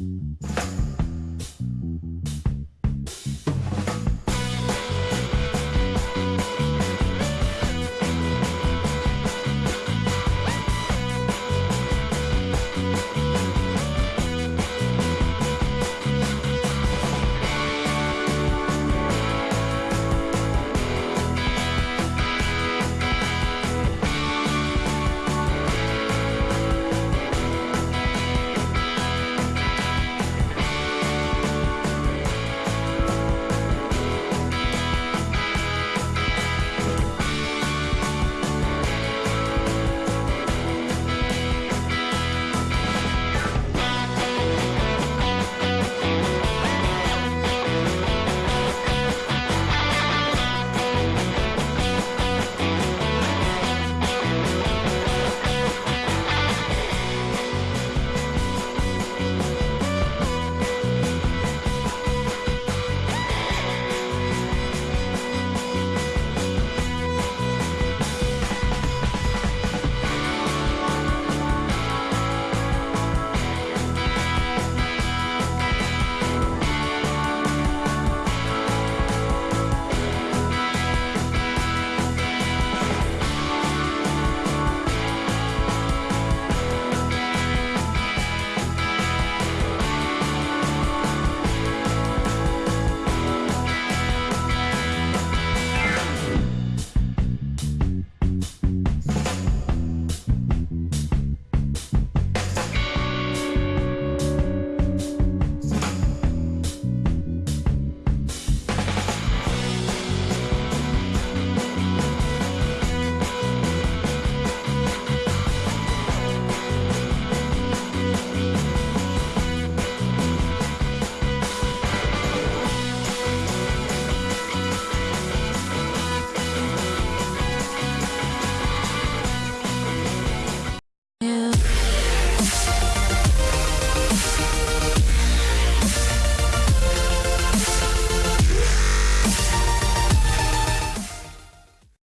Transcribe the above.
Mm-hmm.